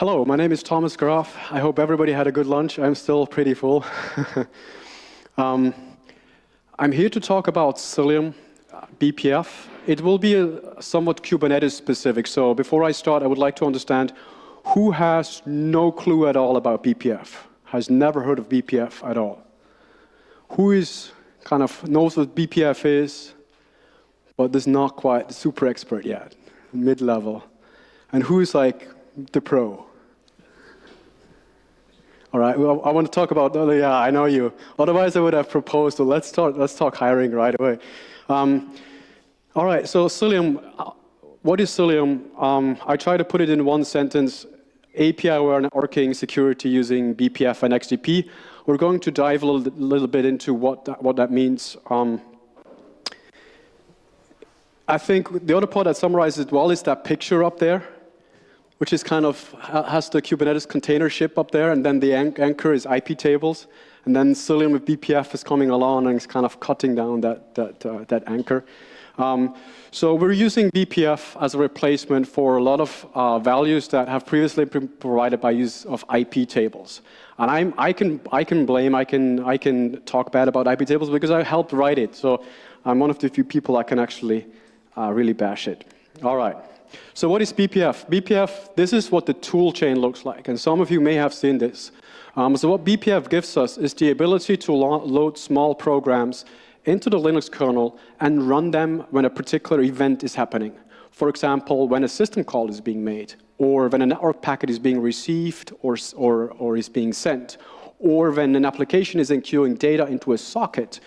Hello, my name is Thomas Graf. I hope everybody had a good lunch. I'm still pretty full. um, I'm here to talk about Cilium uh, BPF. It will be a, somewhat Kubernetes specific. So before I start, I would like to understand who has no clue at all about BPF, has never heard of BPF at all. Who is kind of knows what BPF is, but is not quite the super expert yet, mid-level. And who's like the pro? All right, well, I want to talk about, oh, yeah, I know you. Otherwise, I would have proposed, well, let's, start, let's talk hiring right away. Um, all right, so Cilium, uh, what is Cilium? Um, I try to put it in one sentence, API-aware networking security using BPF and XDP. We're going to dive a little, little bit into what that, what that means. Um, I think the other part that summarizes it well is that picture up there which is kind of has the Kubernetes container ship up there, and then the anchor is IP tables, and then Cilium with BPF is coming along and it's kind of cutting down that, that, uh, that anchor. Um, so we're using BPF as a replacement for a lot of uh, values that have previously been provided by use of IP tables. And I'm, I, can, I can blame, I can, I can talk bad about IP tables because I helped write it. So I'm one of the few people that can actually uh, really bash it. All right. So what is BPF? BPF, this is what the tool chain looks like, and some of you may have seen this. Um, so what BPF gives us is the ability to lo load small programs into the Linux kernel and run them when a particular event is happening. For example, when a system call is being made, or when a network packet is being received or, or, or is being sent, or when an application is encoding data into a socket,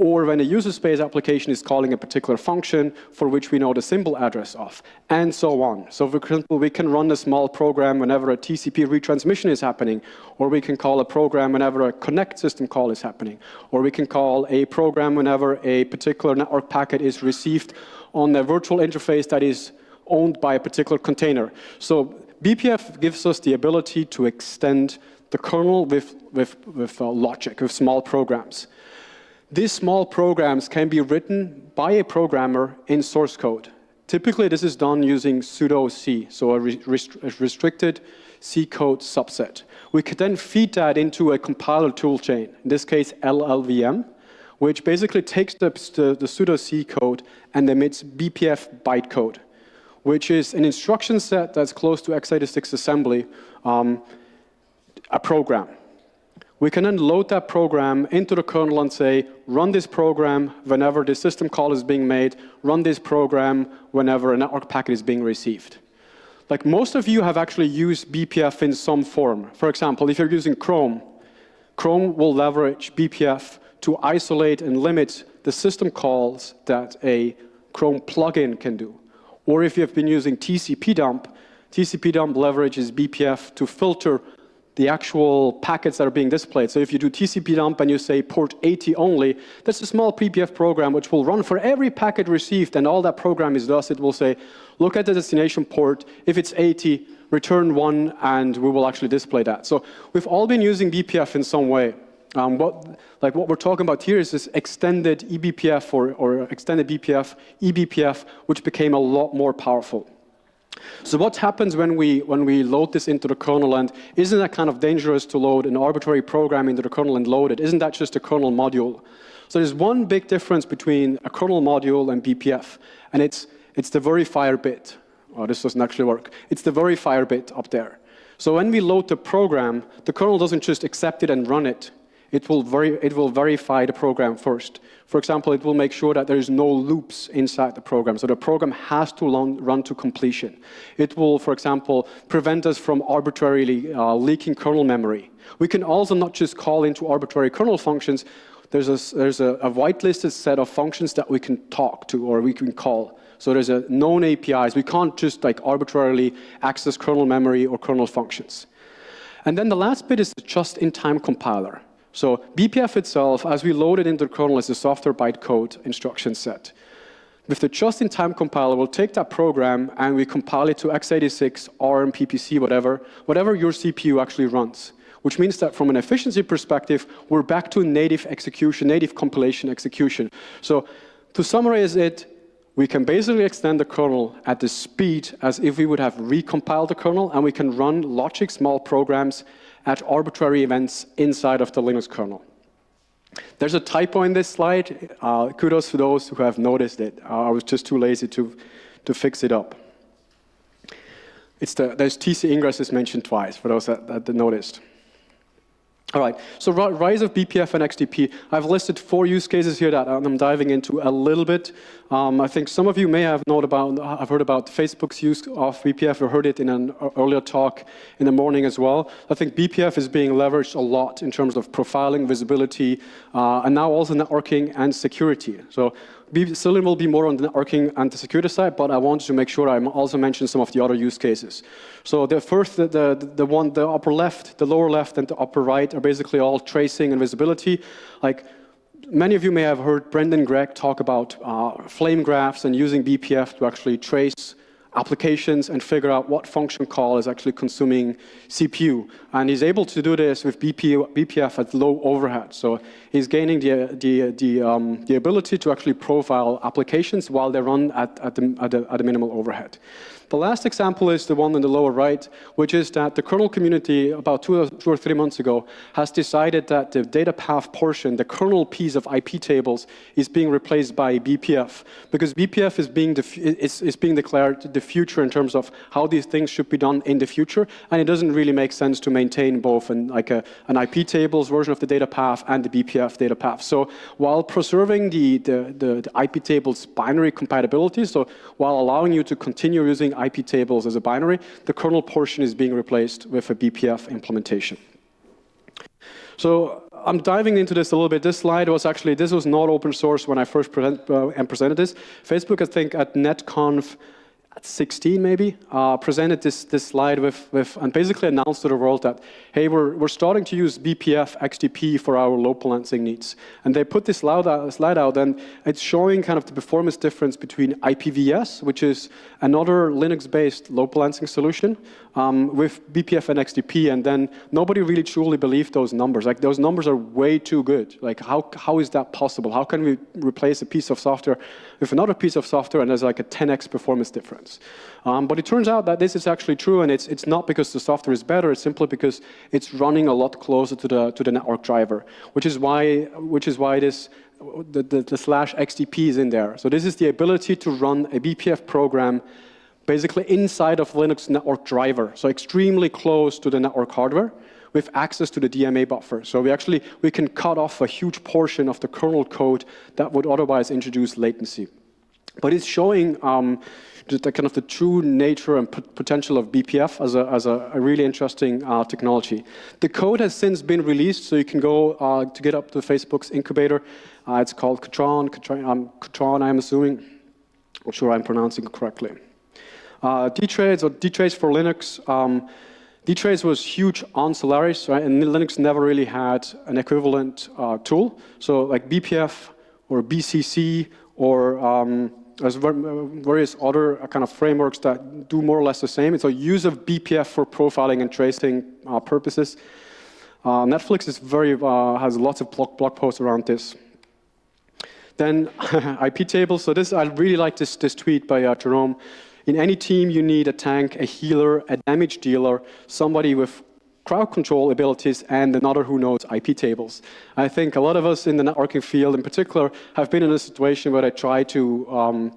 or when a user space application is calling a particular function for which we know the symbol address of, and so on. So for example, we can run a small program whenever a TCP retransmission is happening, or we can call a program whenever a connect system call is happening, or we can call a program whenever a particular network packet is received on a virtual interface that is owned by a particular container. So BPF gives us the ability to extend the kernel with, with, with uh, logic, with small programs. These small programs can be written by a programmer in source code. Typically, this is done using pseudo C, so a, rest a restricted C code subset. We could then feed that into a compiler toolchain, in this case LLVM, which basically takes the, the, the pseudo C code and emits BPF bytecode, which is an instruction set that's close to x86 assembly, um, a program. We can then load that program into the kernel and say, run this program whenever the system call is being made, run this program whenever a network packet is being received. Like most of you have actually used BPF in some form. For example, if you're using Chrome, Chrome will leverage BPF to isolate and limit the system calls that a Chrome plugin can do. Or if you've been using TCP dump, TCP dump leverages BPF to filter the actual packets that are being displayed. So if you do TCP dump and you say port 80 only, that's a small BPF program which will run for every packet received and all that program is does, it will say, look at the destination port, if it's 80, return one and we will actually display that. So we've all been using BPF in some way. Um, what, like what we're talking about here is this extended eBPF or, or extended BPF, eBPF, which became a lot more powerful. So what happens when we, when we load this into the kernel and isn't that kind of dangerous to load an arbitrary program into the kernel and load it? Isn't that just a kernel module? So there's one big difference between a kernel module and BPF, and it's, it's the verifier bit. Oh, this doesn't actually work. It's the verifier bit up there. So when we load the program, the kernel doesn't just accept it and run it it will, veri it will verify the program first. For example, it will make sure that there is no loops inside the program. So the program has to run to completion. It will, for example, prevent us from arbitrarily uh, leaking kernel memory. We can also not just call into arbitrary kernel functions. There's, a, there's a, a whitelisted set of functions that we can talk to or we can call. So there's a known APIs. We can't just like arbitrarily access kernel memory or kernel functions. And then the last bit is the just-in-time compiler. So BPF itself, as we load it into the kernel, is a software bytecode instruction set. With the just-in-time compiler, we'll take that program and we compile it to x86, ARM, PPC, whatever, whatever your CPU actually runs. Which means that from an efficiency perspective, we're back to native execution, native compilation execution. So to summarize it, we can basically extend the kernel at the speed as if we would have recompiled the kernel, and we can run logic small programs at arbitrary events inside of the Linux kernel. There's a typo in this slide. Uh, kudos to those who have noticed it. Uh, I was just too lazy to, to fix it up. It's the, there's TC ingress is mentioned twice, for those that, that noticed. All right, so rise of BPF and XDP. I've listed four use cases here that I'm diving into a little bit. Um, I think some of you may have known about, I've heard about Facebook's use of BPF, or heard it in an earlier talk in the morning as well. I think BPF is being leveraged a lot in terms of profiling, visibility, uh, and now also networking and security. So Cilium will be more on the networking and the security side, but I wanted to make sure I also mention some of the other use cases. So the first, the, the, the one, the upper left, the lower left, and the upper right are basically all tracing and visibility. Like many of you may have heard Brendan Gregg talk about uh, flame graphs and using BPF to actually trace applications and figure out what function call is actually consuming CPU. And he's able to do this with BP, BPF at low overhead. So he's gaining the, the, the, um, the ability to actually profile applications while they run at, at, the, at, the, at the minimal overhead. The last example is the one in the lower right, which is that the kernel community about two or, three months ago has decided that the data path portion, the kernel piece of IP tables, is being replaced by BPF because BPF is being, is, is being declared the future in terms of how these things should be done in the future, and it doesn't really make sense to maintain both an, like a, an IP tables version of the data path and the BPF data path. So while preserving the, the, the, the IP tables binary compatibility, so while allowing you to continue using IP tables as a binary, the kernel portion is being replaced with a BPF implementation. So I'm diving into this a little bit. This slide was actually, this was not open source when I first present, uh, and presented this. Facebook, I think, at NetConf at 16 maybe, uh, presented this, this slide with, with, and basically announced to the world that, hey, we're, we're starting to use BPF XDP for our load balancing needs. And they put this slide out, slide out, and it's showing kind of the performance difference between IPVS, which is another Linux-based load balancing solution, um, with BPF and XDP, and then nobody really truly believed those numbers. Like, those numbers are way too good. Like, how, how is that possible? How can we replace a piece of software with another piece of software, and there's like a 10x performance difference? Difference. Um, but it turns out that this is actually true, and it's, it's not because the software is better, it's simply because it's running a lot closer to the, to the network driver, which is why, which is why this, the, the, the slash XDP is in there. So this is the ability to run a BPF program basically inside of Linux network driver, so extremely close to the network hardware with access to the DMA buffer. So we actually, we can cut off a huge portion of the kernel code that would otherwise introduce latency. But it's showing um, the kind of the true nature and potential of BPF as a, as a, a really interesting uh, technology. The code has since been released, so you can go uh, to GitHub to Facebook's incubator. Uh, it's called Katran, Katran, um, I'm assuming. I'm sure I'm pronouncing it correctly. Uh, or dtrace for Linux. Um, dtrace was huge on Solaris, right? and Linux never really had an equivalent uh, tool. So like BPF or BCC or um, there's various other uh, kind of frameworks that do more or less the same. It's a use of BPF for profiling and tracing uh, purposes. Uh, Netflix is very, uh, has lots of blog, blog posts around this. Then IP tables. So this, I really like this, this tweet by uh, Jerome. In any team, you need a tank, a healer, a damage dealer, somebody with crowd control abilities and another who knows IP tables. I think a lot of us in the networking field in particular have been in a situation where they try to um,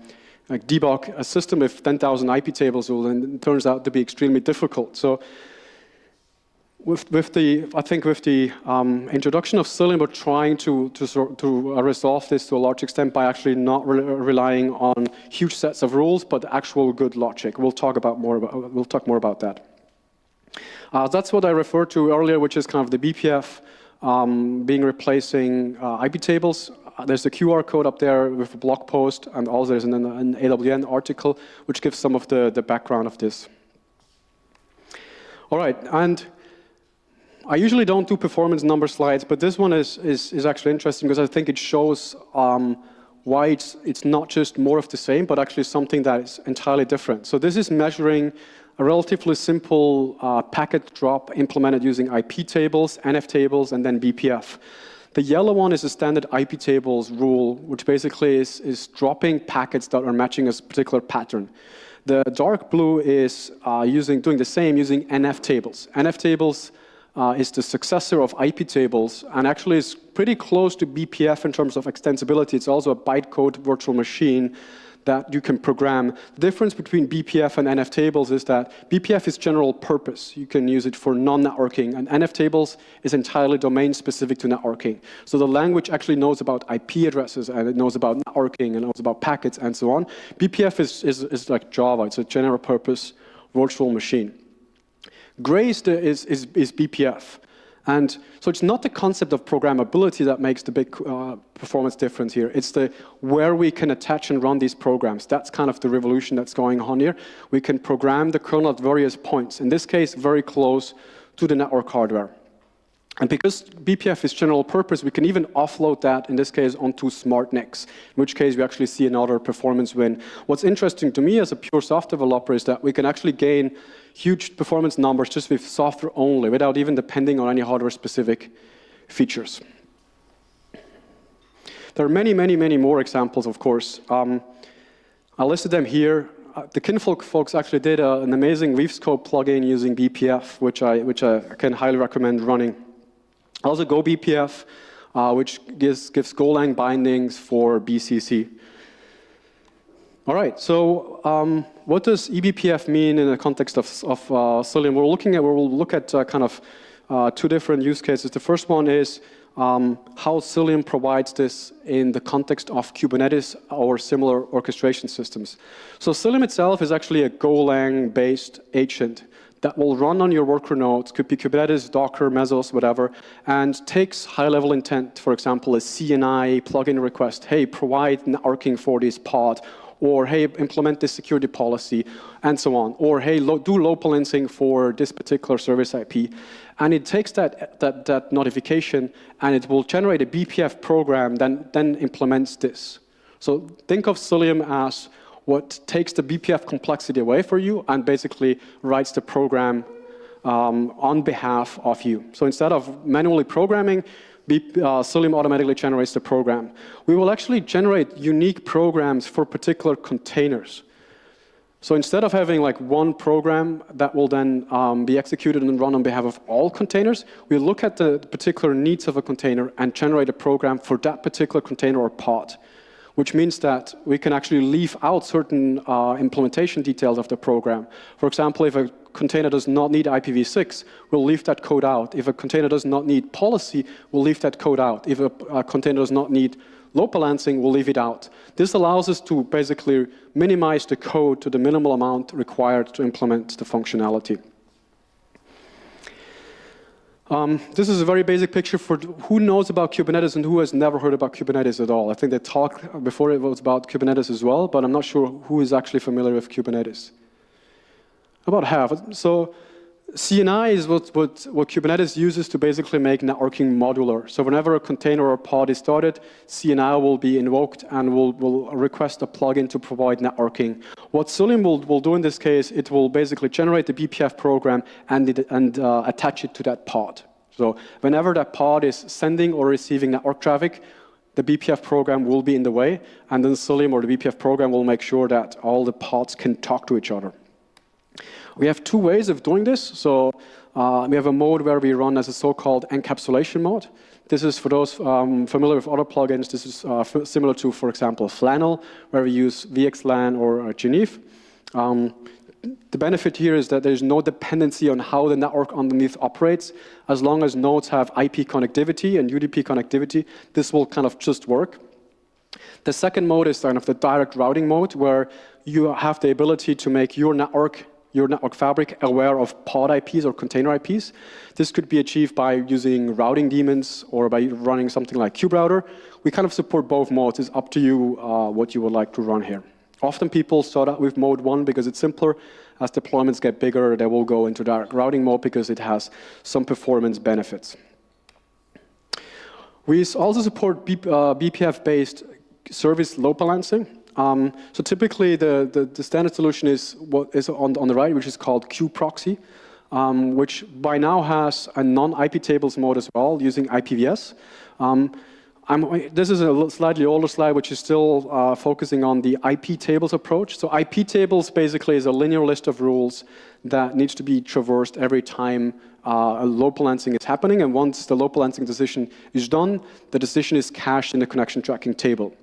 like debug a system with 10,000 IP tables and it turns out to be extremely difficult. So with, with the, I think with the um, introduction of Cilium, we're trying to, to, to resolve this to a large extent by actually not re relying on huge sets of rules, but actual good logic. We'll talk about more about, we'll talk more about that. Uh, that's what I referred to earlier, which is kind of the BPF um, being replacing uh, IP tables. Uh, there's a QR code up there with a blog post, and also there's an, an LWN article which gives some of the, the background of this. All right, and I usually don't do performance number slides, but this one is, is, is actually interesting because I think it shows um, why it's, it's not just more of the same, but actually something that is entirely different. So this is measuring a relatively simple uh, packet drop implemented using IP tables, NF tables, and then BPF. The yellow one is a standard IP tables rule, which basically is, is dropping packets that are matching a particular pattern. The dark blue is uh, using doing the same using NF tables. NF tables uh, is the successor of IP tables and actually is pretty close to BPF in terms of extensibility. It's also a bytecode virtual machine that you can program. The difference between BPF and NF tables is that BPF is general purpose. You can use it for non-networking, and NF tables is entirely domain specific to networking. So the language actually knows about IP addresses, and it knows about networking, and knows about packets, and so on. BPF is, is, is like Java. It's a general purpose virtual machine. Gray is, is, is BPF. And so it's not the concept of programmability that makes the big uh, performance difference here. It's the where we can attach and run these programs. That's kind of the revolution that's going on here. We can program the kernel at various points. In this case, very close to the network hardware. And because BPF is general purpose, we can even offload that, in this case, onto SmartNICs, in which case we actually see another performance win. What's interesting to me as a pure software developer is that we can actually gain huge performance numbers just with software only, without even depending on any hardware-specific features. There are many, many, many more examples, of course. Um, I listed them here. Uh, the Kinvolk folks actually did a, an amazing WeaveScope plugin using BPF, which I, which I can highly recommend running. Also GoBPF, uh, which gives, gives Golang bindings for BCC. All right, so um, what does eBPF mean in the context of, of uh, Cilium? We're looking at, we'll look at uh, kind of uh, two different use cases. The first one is um, how Cilium provides this in the context of Kubernetes or similar orchestration systems. So Cilium itself is actually a Golang-based agent that will run on your worker nodes, could be Kubernetes, Docker, Mesos, whatever, and takes high-level intent, for example, a CNI plugin request, hey, provide networking for this pod, or hey, implement this security policy, and so on, or hey, lo do load balancing for this particular service IP. And it takes that, that, that notification, and it will generate a BPF program that then implements this. So think of Cilium as what takes the BPF complexity away for you and basically writes the program um, on behalf of you. So instead of manually programming, BP, uh, automatically generates the program. We will actually generate unique programs for particular containers. So instead of having like one program that will then um, be executed and run on behalf of all containers, we look at the particular needs of a container and generate a program for that particular container or pod which means that we can actually leave out certain uh, implementation details of the program. For example, if a container does not need IPv6, we'll leave that code out. If a container does not need policy, we'll leave that code out. If a, a container does not need load balancing, we'll leave it out. This allows us to basically minimize the code to the minimal amount required to implement the functionality. Um, this is a very basic picture for who knows about Kubernetes and who has never heard about Kubernetes at all. I think they talked before it was about Kubernetes as well, but I'm not sure who is actually familiar with Kubernetes. About half. So CNI is what, what, what, Kubernetes uses to basically make networking modular. So whenever a container or pod is started, CNI will be invoked and will, will request a plugin to provide networking. What Cilium will, will do in this case, it will basically generate the BPF program and, it, and uh, attach it to that pod. So whenever that pod is sending or receiving network traffic, the BPF program will be in the way, and then Cilium or the BPF program will make sure that all the pods can talk to each other. We have two ways of doing this. So uh, we have a mode where we run as a so-called encapsulation mode. This is for those um, familiar with other plugins. This is uh, similar to, for example, Flannel, where we use VXLAN or uh, Geneve. Um, the benefit here is that there's no dependency on how the network underneath operates. As long as nodes have IP connectivity and UDP connectivity, this will kind of just work. The second mode is kind of the direct routing mode, where you have the ability to make your network your network fabric aware of pod IPs or container IPs. This could be achieved by using routing daemons or by running something like KubeRouter. We kind of support both modes. It's up to you uh, what you would like to run here. Often people start out with mode one because it's simpler. As deployments get bigger, they will go into direct routing mode because it has some performance benefits. We also support uh, BPF-based service load balancing. Um, so typically the, the, the, standard solution is what is on, on the right, which is called kubeproxy. um, which by now has a non-IP tables mode as well, using IPVS. Um, this is a slightly older slide, which is still uh, focusing on the IP tables approach. So IP tables basically is a linear list of rules that needs to be traversed every time uh, a load balancing is happening. And once the load balancing decision is done, the decision is cached in the connection tracking table.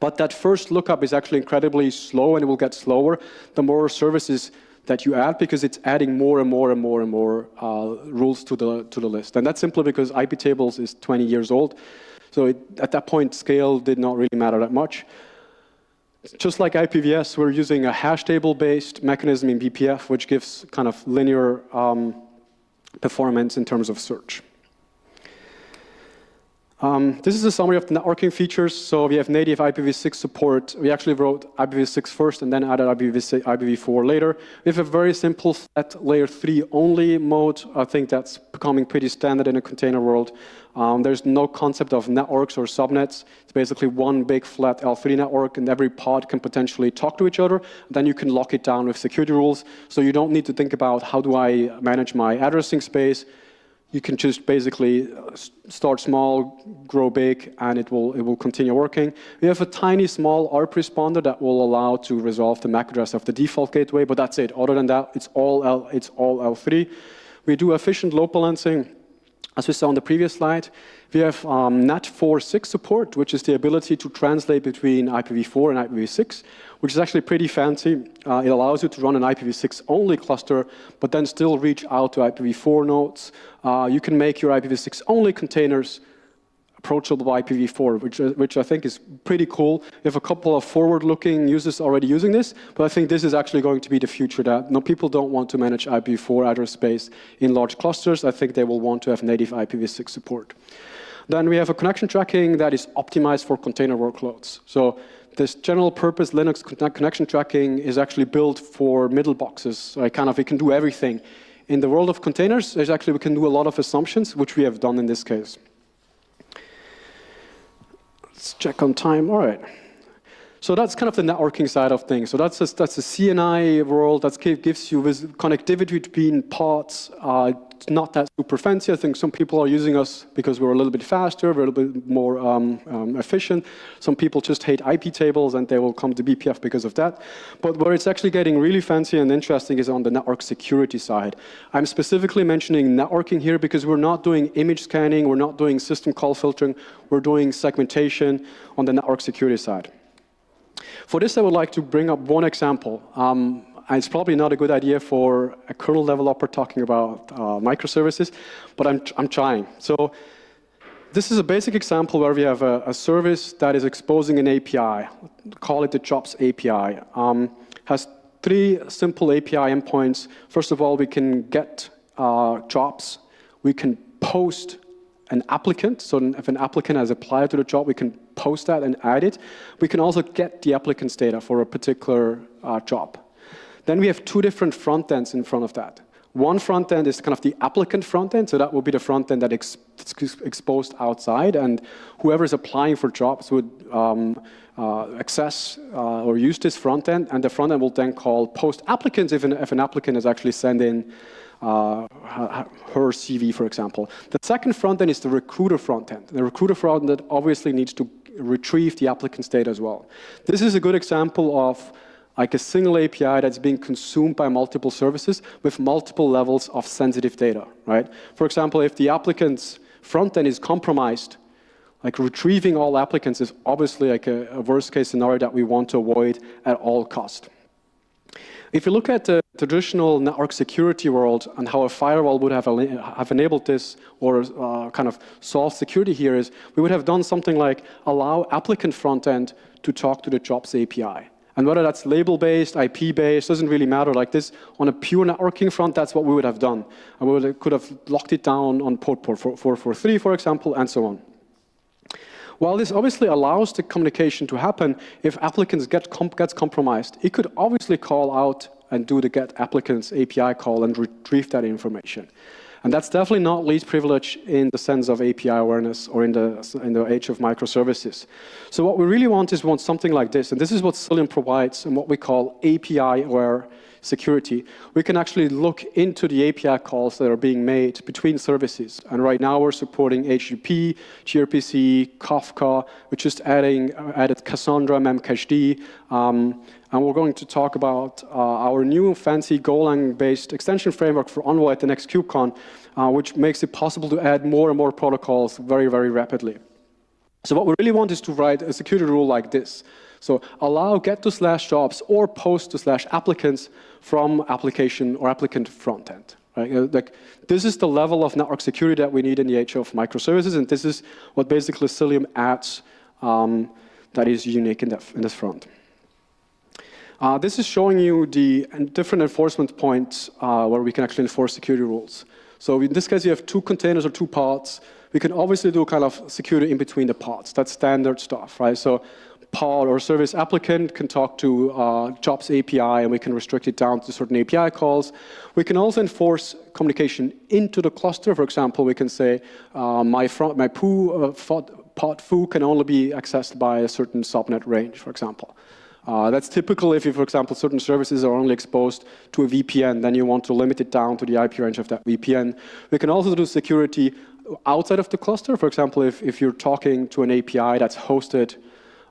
But that first lookup is actually incredibly slow, and it will get slower the more services that you add because it's adding more and more and more and more uh, rules to the to the list. And that's simply because IP tables is 20 years old. So it, at that point, scale did not really matter that much. Just like IPVS, we're using a hash table-based mechanism in BPF, which gives kind of linear um, performance in terms of search. Um, this is a summary of the networking features. So we have native IPv6 support. We actually wrote IPv6 first and then added IPv6, IPv4 later. We have a very simple flat layer 3 only mode. I think that's becoming pretty standard in a container world. Um, there's no concept of networks or subnets. It's basically one big flat L3 network, and every pod can potentially talk to each other. Then you can lock it down with security rules. So you don't need to think about how do I manage my addressing space you can just basically uh, start small, grow big, and it will, it will continue working. We have a tiny, small ARP responder that will allow to resolve the MAC address of the default gateway, but that's it. Other than that, it's all, L, it's all L3. We do efficient load balancing, as we saw on the previous slide. We have um, NAT4.6 support, which is the ability to translate between IPv4 and IPv6 which is actually pretty fancy. Uh, it allows you to run an IPv6 only cluster, but then still reach out to IPv4 nodes. Uh, you can make your IPv6 only containers approachable by IPv4, which, uh, which I think is pretty cool. We have a couple of forward-looking users already using this, but I think this is actually going to be the future that no, people don't want to manage IPv4 address space in large clusters. I think they will want to have native IPv6 support. Then we have a connection tracking that is optimized for container workloads. So this general purpose Linux connection tracking is actually built for middle boxes. Kind of, it can do everything. In the world of containers, actually, we can do a lot of assumptions, which we have done in this case. Let's check on time. All right. So that's kind of the networking side of things. So that's a, that's a CNI world that gives you this connectivity between pods. Uh, not that super fancy. I think some people are using us because we're a little bit faster, we're a little bit more um, um, efficient. Some people just hate IP tables and they will come to BPF because of that. But where it's actually getting really fancy and interesting is on the network security side. I'm specifically mentioning networking here because we're not doing image scanning, we're not doing system call filtering, we're doing segmentation on the network security side. For this, I would like to bring up one example. Um, it's probably not a good idea for a kernel developer talking about uh, microservices, but I'm, I'm trying. So this is a basic example where we have a, a service that is exposing an API. Call it the jobs API. Um, has three simple API endpoints. First of all, we can get uh, jobs. We can post an applicant. So if an applicant has applied to the job, we can post that and add it. We can also get the applicant's data for a particular uh, job. Then we have two different front ends in front of that. One front end is kind of the applicant front end, so that will be the front end that is exposed outside, and whoever is applying for jobs would um, uh, access uh, or use this front end, and the front end will then call post applicants if an, if an applicant is actually sending uh, her CV, for example. The second front end is the recruiter front end. The recruiter front end obviously needs to retrieve the applicant's data as well. This is a good example of like a single API that's being consumed by multiple services with multiple levels of sensitive data, right? For example, if the applicant's front end is compromised, like retrieving all applicants is obviously like a, a worst case scenario that we want to avoid at all cost. If you look at the traditional network security world and how a firewall would have, have enabled this or uh, kind of solved security here is we would have done something like allow applicant front end to talk to the jobs API. And whether that's label-based, IP-based, doesn't really matter. Like this, on a pure networking front, that's what we would have done. And we would, could have locked it down on port, port 443, for example, and so on. While this obviously allows the communication to happen, if applicants get comp gets compromised, it could obviously call out and do the get applicants API call and retrieve that information. And that's definitely not least privilege in the sense of API awareness or in the, in the age of microservices. So what we really want is want something like this. And this is what Cilium provides and what we call API-aware security, we can actually look into the API calls that are being made between services. And right now we're supporting HTTP, gRPC, Kafka. We're just adding uh, added Cassandra, Memcached. Um, and we're going to talk about uh, our new fancy Golang-based extension framework for Envoy at the next KubeCon, uh, which makes it possible to add more and more protocols very, very rapidly. So what we really want is to write a security rule like this. So allow get to slash jobs or post to slash applicants from application or applicant front end. Right? Uh, like, this is the level of network security that we need in the age of microservices, and this is what basically Cilium adds um, that is unique in, that, in this front. Uh, this is showing you the different enforcement points uh, where we can actually enforce security rules. So in this case, you have two containers or two pods. We can obviously do kind of security in between the pods. That's standard stuff, right? So pod or service applicant can talk to uh, jobs API and we can restrict it down to certain API calls. We can also enforce communication into the cluster. For example, we can say uh, my, front, my poo, uh, pod foo can only be accessed by a certain subnet range, for example. Uh, that's typical if you, for example, certain services are only exposed to a VPN, then you want to limit it down to the IP range of that VPN. We can also do security outside of the cluster. For example, if, if you're talking to an API that's hosted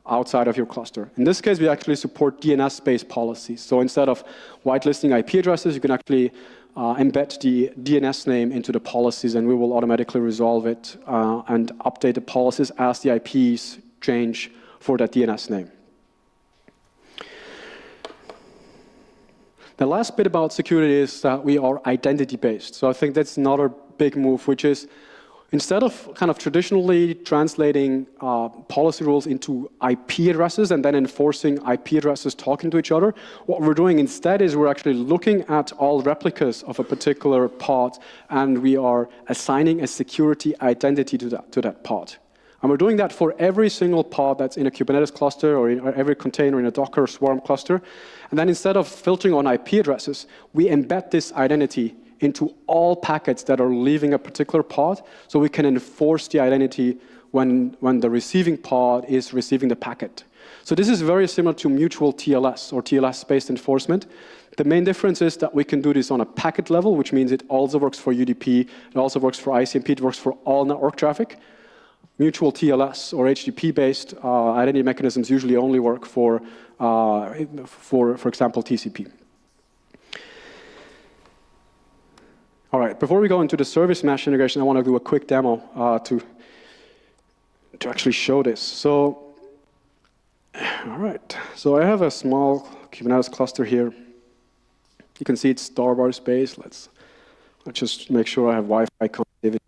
outside of your cluster. In this case, we actually support DNS-based policies. So instead of whitelisting IP addresses, you can actually uh, embed the DNS name into the policies, and we will automatically resolve it uh, and update the policies as the IPs change for that DNS name. The last bit about security is that we are identity-based. So I think that's another big move, which is Instead of kind of traditionally translating uh, policy rules into IP addresses and then enforcing IP addresses talking to each other, what we're doing instead is we're actually looking at all replicas of a particular pod and we are assigning a security identity to that, to that pod. And we're doing that for every single pod that's in a Kubernetes cluster or in every container in a Docker Swarm cluster. And then instead of filtering on IP addresses, we embed this identity into all packets that are leaving a particular pod, so we can enforce the identity when, when the receiving pod is receiving the packet. So this is very similar to mutual TLS or TLS-based enforcement. The main difference is that we can do this on a packet level, which means it also works for UDP, it also works for ICMP, it works for all network traffic. Mutual TLS or HTTP-based uh, identity mechanisms usually only work for, uh, for, for example, TCP. All right, before we go into the service mesh integration, I want to do a quick demo uh, to, to actually show this. So, all right, so I have a small Kubernetes cluster here. You can see it's starbar space. Let's, let's just make sure I have Wi-Fi connectivity.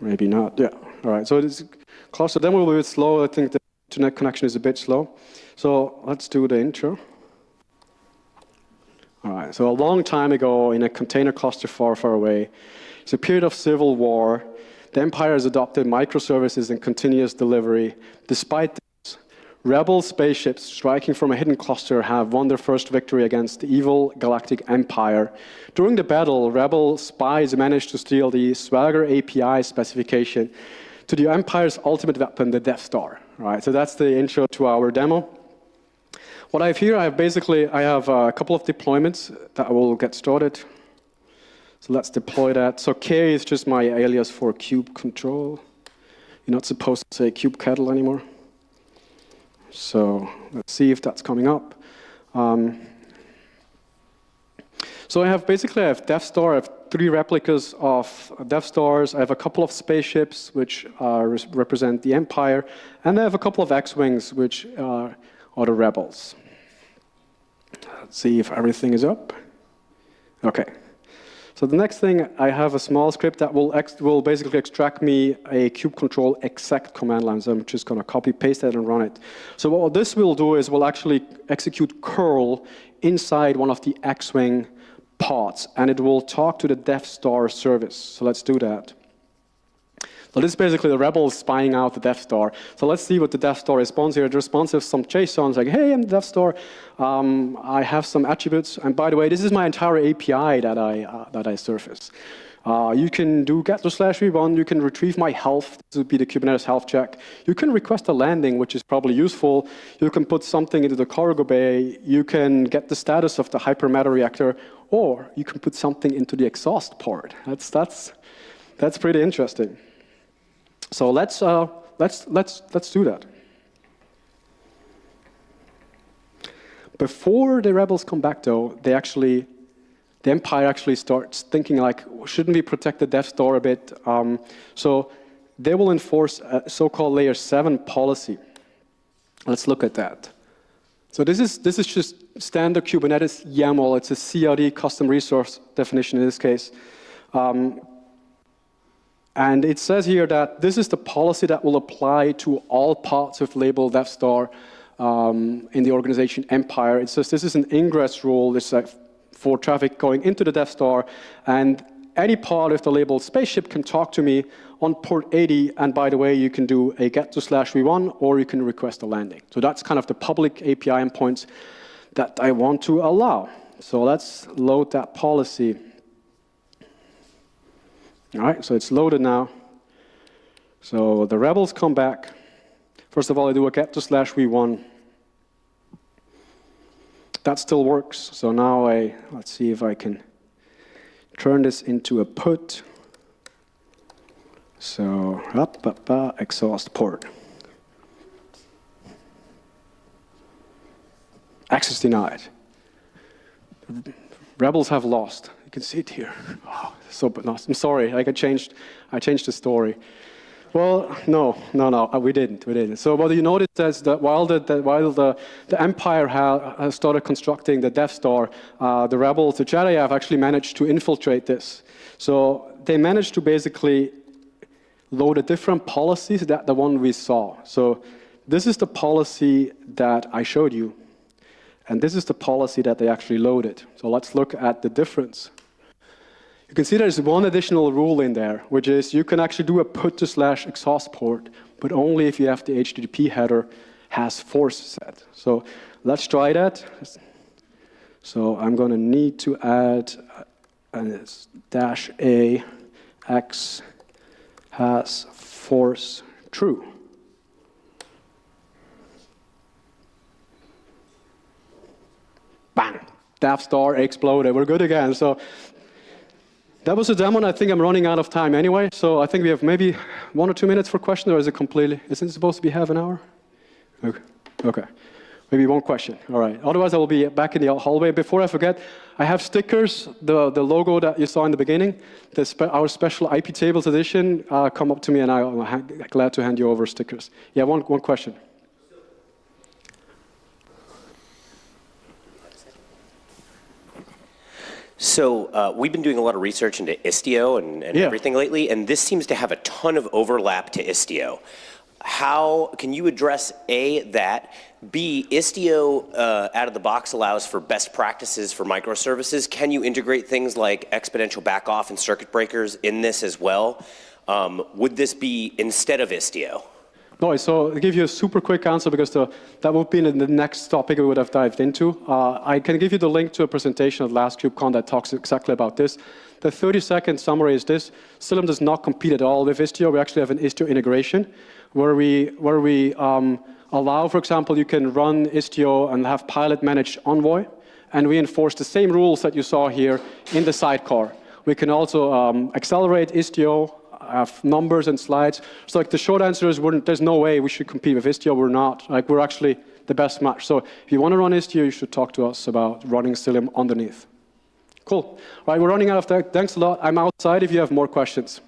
Maybe not, yeah. All right, so this cluster demo will be a bit slow. I think the internet connection is a bit slow. So let's do the intro. All right, so a long time ago in a container cluster far, far away, it's a period of civil war. The empire has adopted microservices and continuous delivery. Despite this, rebel spaceships striking from a hidden cluster have won their first victory against the evil galactic empire. During the battle, rebel spies managed to steal the Swagger API specification to the empire's ultimate weapon, the Death Star. Right, so that's the intro to our demo. What I have here, I have basically, I have a couple of deployments that I will get started. So let's deploy that. So K is just my alias for kube control. You're not supposed to say kubectl anymore. So let's see if that's coming up. Um, so I have basically, I have Death Star, I have three replicas of Death Stars, I have a couple of spaceships which uh, represent the Empire, and I have a couple of X-Wings which uh, are the rebels. Let's see if everything is up. Okay. So the next thing, I have a small script that will, will basically extract me a kube control exec command line. So I'm just going to copy paste that and run it. So what this will do is we'll actually execute curl inside one of the X-Wing pods, and it will talk to the Death Star service. So let's do that. So this is basically the rebels spying out the Death Star. So let's see what the Death Star responds here. The response is some JSON, like, hey, I'm the Death Star. Um, I have some attributes. And by the way, this is my entire API that I, uh, that I surface. Uh, you can do get slash v1, you can retrieve my health, this would be the Kubernetes health check. You can request a landing, which is probably useful. You can put something into the cargo bay, you can get the status of the hypermatter reactor, or you can put something into the exhaust port. That's, that's, that's pretty interesting. So let's, uh, let's, let's, let's do that. Before the rebels come back, though, they actually the empire actually starts thinking like, shouldn't we protect the Death Star a bit? Um, so they will enforce a so-called layer seven policy. Let's look at that. So this is, this is just standard Kubernetes YAML. It's a CRD custom resource definition in this case. Um, and it says here that this is the policy that will apply to all parts of label Death Star um, in the organization Empire. It says this is an ingress rule. This is for traffic going into the Death Star, and any part of the label spaceship can talk to me on port 80, and by the way, you can do a get to slash v1, or you can request a landing. So that's kind of the public API endpoints that I want to allow. So let's load that policy. All right, so it's loaded now. So the rebels come back. First of all, I do a to slash v1 that still works. So now I, let's see if I can turn this into a put. So up, up, up, exhaust port. Access denied. Rebels have lost. You can see it here. Oh, so, but no, I'm sorry. Like I changed, I changed the story. Well, no, no, no, uh, we didn't, we didn't. So what you notice is that while the, the while the, the Empire has started constructing the Death Star, uh, the rebels, the Jedi have actually managed to infiltrate this. So they managed to basically load a different policies that the one we saw. So this is the policy that I showed you. And this is the policy that they actually loaded. So let's look at the difference. You can see there's one additional rule in there, which is you can actually do a put to slash exhaust port, but only if you have the HTTP header has force set. So let's try that. So I'm going to need to add uh, a dash a x has force true. Bang! Death Star exploded. We're good again. So that was a demo, and I think I'm running out of time anyway. So I think we have maybe one or two minutes for questions, or is it completely? Isn't it supposed to be half an hour? Okay. okay. Maybe one question. All right. Otherwise, I will be back in the hallway. Before I forget, I have stickers, the, the logo that you saw in the beginning, the spe our special IP tables edition. Uh, come up to me, and I'm glad to hand you over stickers. Yeah, one, one question. So uh, we've been doing a lot of research into Istio and, and yeah. everything lately, and this seems to have a ton of overlap to Istio. How can you address A, that, B, Istio uh, out of the box allows for best practices for microservices. Can you integrate things like exponential backoff and circuit breakers in this as well? Um, would this be instead of Istio? No, so I'll give you a super quick answer because the, that would be the next topic we would have dived into. Uh, I can give you the link to a presentation at last KubeCon that talks exactly about this. The 30-second summary is this. Cilium does not compete at all with Istio. We actually have an Istio integration where we, where we um, allow, for example, you can run Istio and have pilot managed Envoy, and we enforce the same rules that you saw here in the sidecar. We can also um, accelerate Istio have numbers and slides. So like the short answer is there's no way we should compete with Istio. We're not. Like we're actually the best match. So if you want to run Istio, you should talk to us about running Cilium underneath. Cool. All right, we're running out of time. Thanks a lot. I'm outside if you have more questions.